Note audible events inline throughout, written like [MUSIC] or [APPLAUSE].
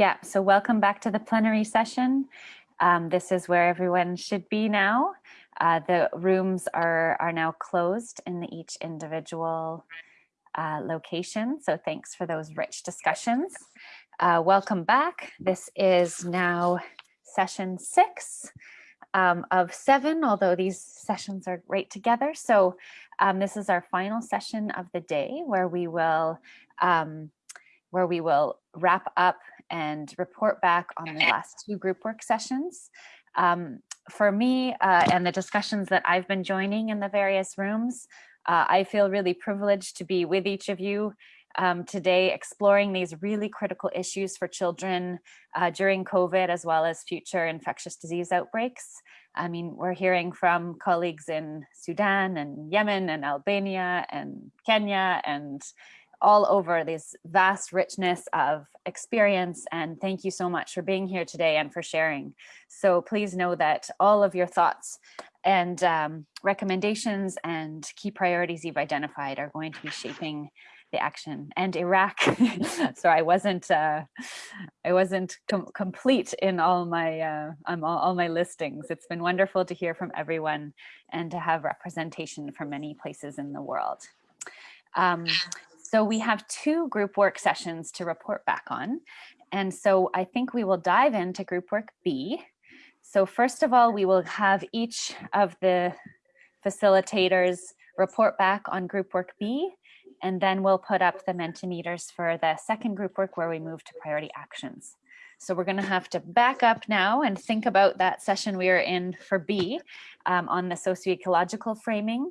Yeah, so welcome back to the plenary session. Um, this is where everyone should be now. Uh, the rooms are, are now closed in each individual uh, location. So thanks for those rich discussions. Uh, welcome back. This is now session six um, of seven, although these sessions are right together. So um, this is our final session of the day where we will um, where we will wrap up and report back on the last two group work sessions. Um, for me uh, and the discussions that I've been joining in the various rooms, uh, I feel really privileged to be with each of you um, today exploring these really critical issues for children uh, during COVID as well as future infectious disease outbreaks. I mean, we're hearing from colleagues in Sudan and Yemen and Albania and Kenya and all over this vast richness of experience. And thank you so much for being here today and for sharing. So please know that all of your thoughts and um, recommendations and key priorities you've identified are going to be shaping the action and Iraq. [LAUGHS] so I wasn't uh, I wasn't com complete in all my uh, um, all, all, my listings. It's been wonderful to hear from everyone and to have representation from many places in the world. Um, so we have two group work sessions to report back on. And so I think we will dive into group work B. So first of all, we will have each of the facilitators report back on group work B, and then we'll put up the Mentimeters for the second group work where we move to priority actions. So we're gonna have to back up now and think about that session we are in for B um, on the socio-ecological framing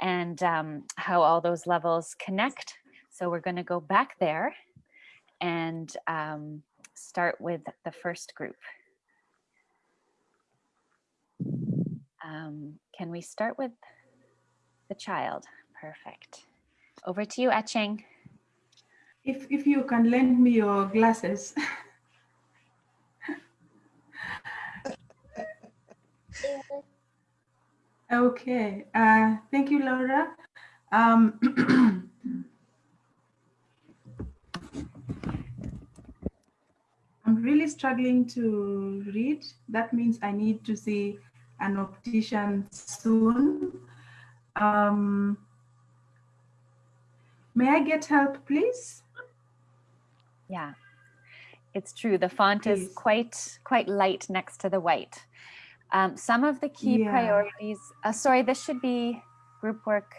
and um, how all those levels connect so we're going to go back there and um, start with the first group. Um, can we start with the child? Perfect. Over to you, Etching. If, if you can lend me your glasses. [LAUGHS] okay, uh, thank you, Laura. Um, [CLEARS THROAT] [CLEARS THROAT] I'm really struggling to read. That means I need to see an optician soon. Um, may I get help, please? Yeah, it's true. The font please. is quite quite light next to the white. Um, some of the key yeah. priorities, uh, sorry, this should be group work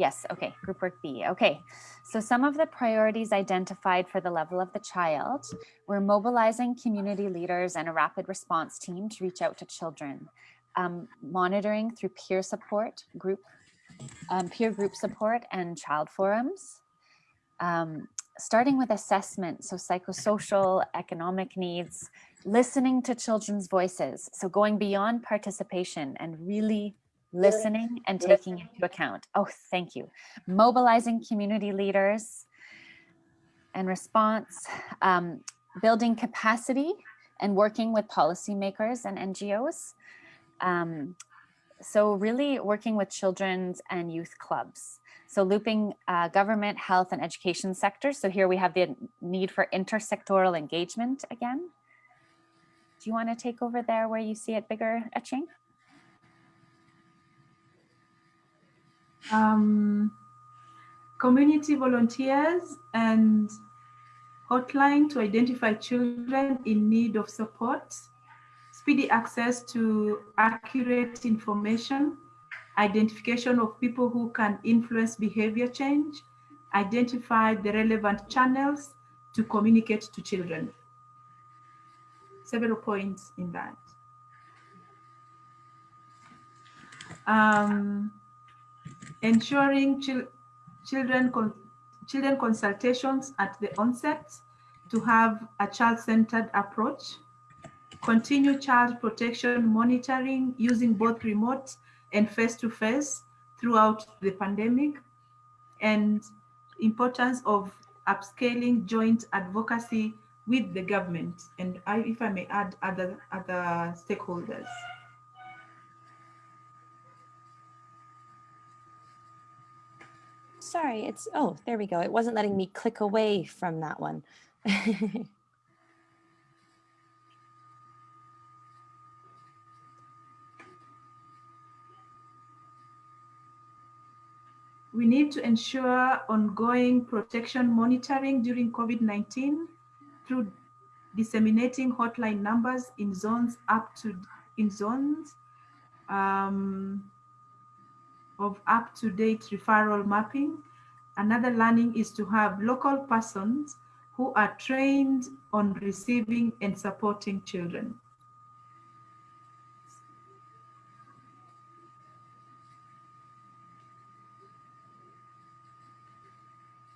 Yes, okay, group work B. Okay, so some of the priorities identified for the level of the child, we're mobilizing community leaders and a rapid response team to reach out to children, um, monitoring through peer support, group, um, peer group support and child forums, um, starting with assessment, so psychosocial, economic needs, listening to children's voices, so going beyond participation and really listening and taking into account. Oh, thank you. Mobilizing community leaders and response, um, building capacity and working with policymakers and NGOs. Um, so really working with children's and youth clubs. So looping uh, government, health and education sectors. So here we have the need for intersectoral engagement again. Do you want to take over there where you see it bigger etching? Um, community volunteers and hotline to identify children in need of support, speedy access to accurate information, identification of people who can influence behavior change, identify the relevant channels to communicate to children. Several points in that. Um, ensuring chil children, con children consultations at the onset to have a child-centered approach, continue child protection monitoring using both remote and face-to-face -face throughout the pandemic, and importance of upscaling joint advocacy with the government, and I, if I may add other, other stakeholders. sorry, it's, oh, there we go. It wasn't letting me click away from that one. [LAUGHS] we need to ensure ongoing protection monitoring during COVID-19 through disseminating hotline numbers in zones up to in zones um, of up-to-date referral mapping. Another learning is to have local persons who are trained on receiving and supporting children.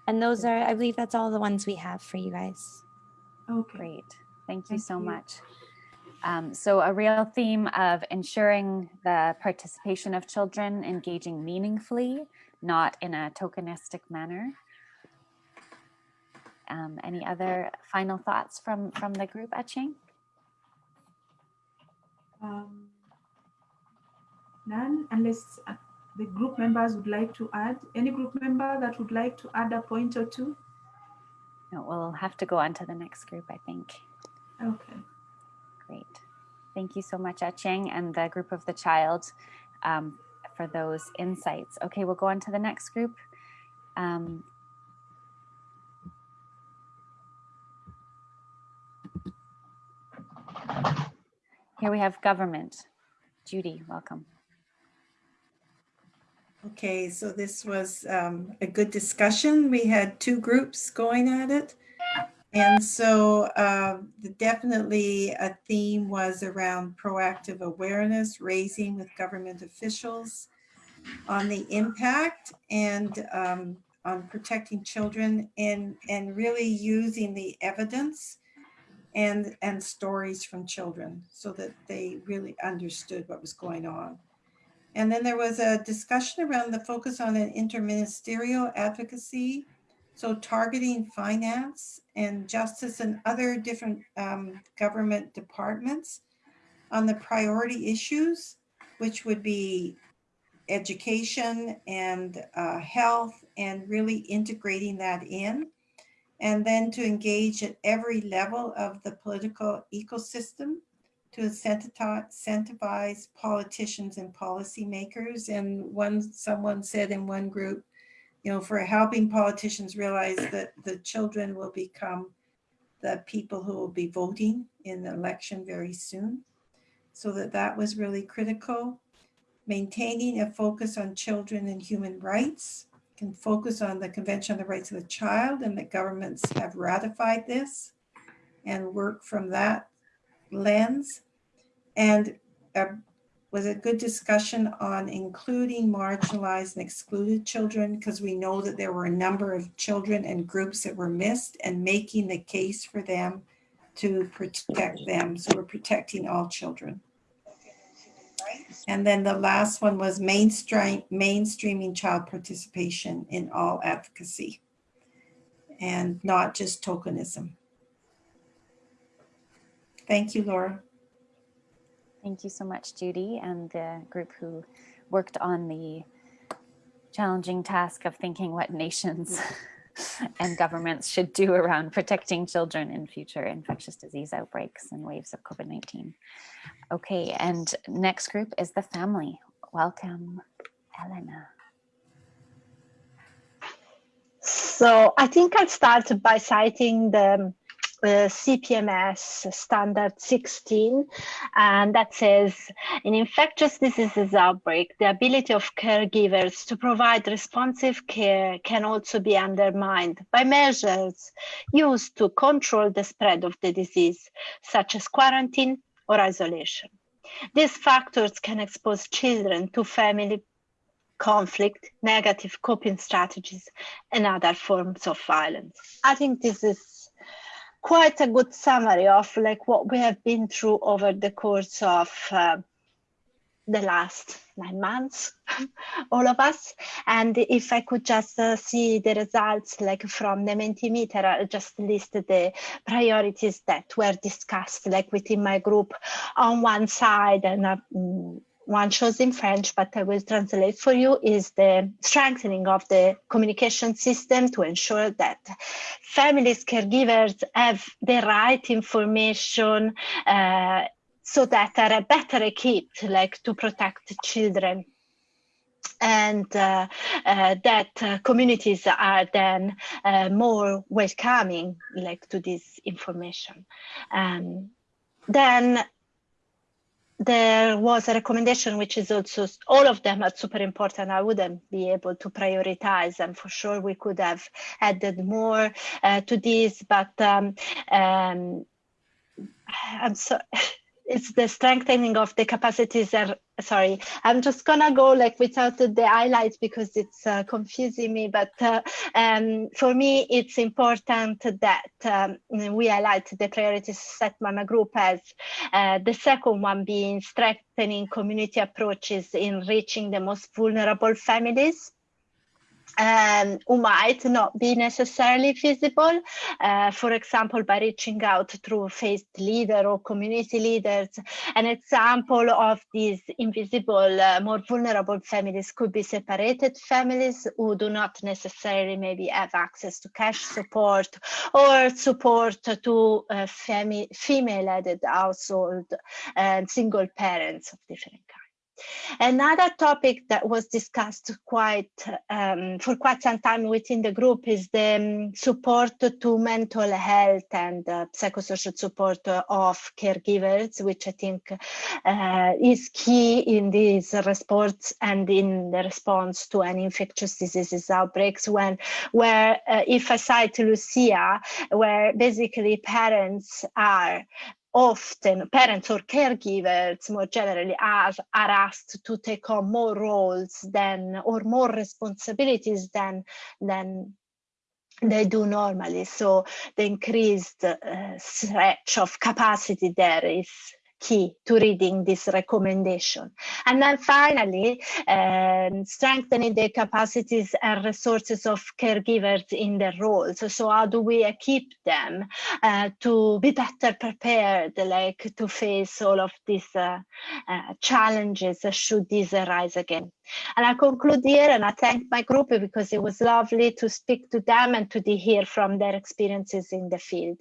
And those are, I believe that's all the ones we have for you guys. Okay. Great. Thank you Thank so you. much. Um, so a real theme of ensuring the participation of children engaging meaningfully, not in a tokenistic manner. Um, any other final thoughts from, from the group, Aching? Um, none, unless uh, the group members would like to add. Any group member that would like to add a point or two? No, we'll have to go on to the next group, I think. Okay. Great. Thank you so much, Etching, and the group of the child um, for those insights. Okay, we'll go on to the next group. Um, here we have government. Judy, welcome. Okay, so this was um, a good discussion. We had two groups going at it. And so uh, definitely a theme was around proactive awareness, raising with government officials on the impact and um, on protecting children and, and really using the evidence and, and stories from children so that they really understood what was going on. And then there was a discussion around the focus on an interministerial advocacy. So targeting finance and justice and other different um, government departments on the priority issues, which would be education and uh, health and really integrating that in. And then to engage at every level of the political ecosystem to incentivize, politicians and policymakers. And one, someone said in one group, you know, for helping politicians realize that the children will become the people who will be voting in the election very soon. So that that was really critical. Maintaining a focus on children and human rights can focus on the Convention on the Rights of the Child and that governments have ratified this and work from that lens. And uh, was a good discussion on including marginalized and excluded children because we know that there were a number of children and groups that were missed and making the case for them to protect them. So we're protecting all children. And then the last one was mainstream, mainstreaming child participation in all advocacy and not just tokenism. Thank you, Laura. Thank you so much, Judy, and the group who worked on the challenging task of thinking what nations [LAUGHS] and governments should do around protecting children in future infectious disease outbreaks and waves of COVID-19. Okay, and next group is the family. Welcome, Elena. So I think I'll start by citing the CPMS standard 16, and that says in infectious diseases outbreak, the ability of caregivers to provide responsive care can also be undermined by measures used to control the spread of the disease, such as quarantine or isolation. These factors can expose children to family conflict, negative coping strategies, and other forms of violence. I think this is quite a good summary of like what we have been through over the course of uh, the last nine months, [LAUGHS] all of us. And if I could just uh, see the results like from the Mentimeter, I just list the priorities that were discussed like within my group on one side and uh, mm, one shows in French, but I will translate for you, is the strengthening of the communication system to ensure that families, caregivers have the right information uh, so that are better equipped like to protect children and uh, uh, that uh, communities are then uh, more welcoming like to this information. Um, then there was a recommendation which is also all of them are super important. I wouldn't be able to prioritize and for sure we could have added more uh, to this but um, um, [SIGHS] i'm so [LAUGHS] it's the strengthening of the capacities are sorry i'm just gonna go like without the highlights because it's uh, confusing me but uh, um, for me it's important that um, we highlight the priorities set by my group as uh, the second one being strengthening community approaches in reaching the most vulnerable families um, who might not be necessarily visible, uh, for example, by reaching out through faith leader or community leaders. An example of these invisible, uh, more vulnerable families could be separated families who do not necessarily maybe have access to cash support or support to uh, female-headed household and single parents of different. Another topic that was discussed quite um, for quite some time within the group is the um, support to mental health and uh, psychosocial support of caregivers, which I think uh, is key in these response and in the response to an infectious diseases outbreaks. When, where uh, if I cite Lucia, where basically parents are often parents or caregivers more generally are, are asked to take on more roles than or more responsibilities than than they do normally. So the increased uh, stretch of capacity there is key to reading this recommendation. And then finally, um, strengthening the capacities and resources of caregivers in their roles. So, so how do we equip them uh, to be better prepared, like to face all of these uh, uh, challenges should these arise again? And I conclude here and I thank my group because it was lovely to speak to them and to hear from their experiences in the field.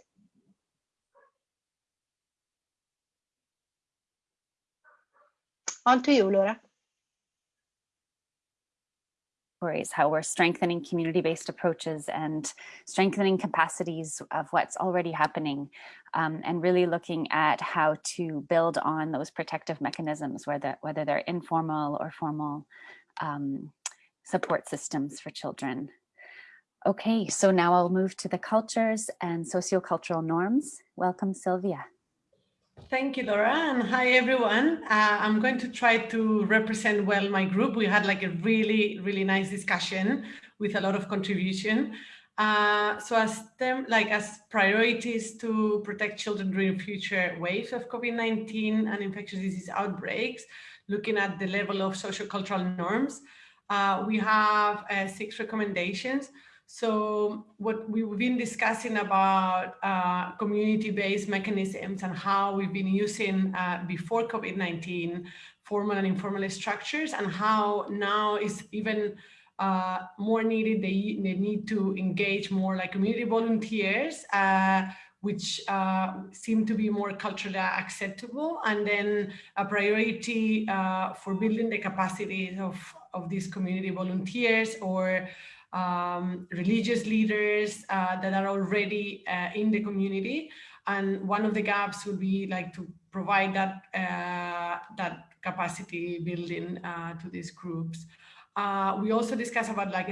On to you, Laura. How we're strengthening community-based approaches and strengthening capacities of what's already happening um, and really looking at how to build on those protective mechanisms, whether, whether they're informal or formal um, support systems for children. Okay, so now I'll move to the cultures and sociocultural norms. Welcome, Sylvia. Thank you, Laura, and hi, everyone. Uh, I'm going to try to represent well my group. We had like a really, really nice discussion with a lot of contribution. Uh, so as them, like as priorities to protect children during future waves of COVID-19 and infectious disease outbreaks, looking at the level of social cultural norms, uh, we have uh, six recommendations. So what we've been discussing about uh, community-based mechanisms and how we've been using uh, before COVID-19 formal and informal structures and how now is even uh, more needed. They, they need to engage more like community volunteers, uh, which uh, seem to be more culturally acceptable. And then a priority uh, for building the capacities of, of these community volunteers or um, religious leaders uh, that are already uh, in the community. And one of the gaps would be like to provide that, uh, that capacity building uh, to these groups. Uh, we also discuss about like